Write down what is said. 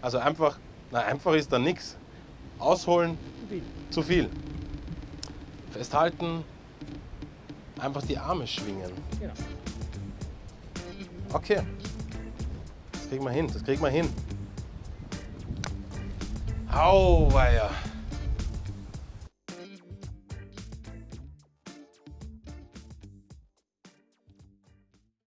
Also einfach, na einfach ist da nichts. Ausholen, Zu viel. zu viel. Festhalten, einfach die Arme schwingen. Genau. Okay. Das kriegen wir hin, das kriegen wir hin. Auweia.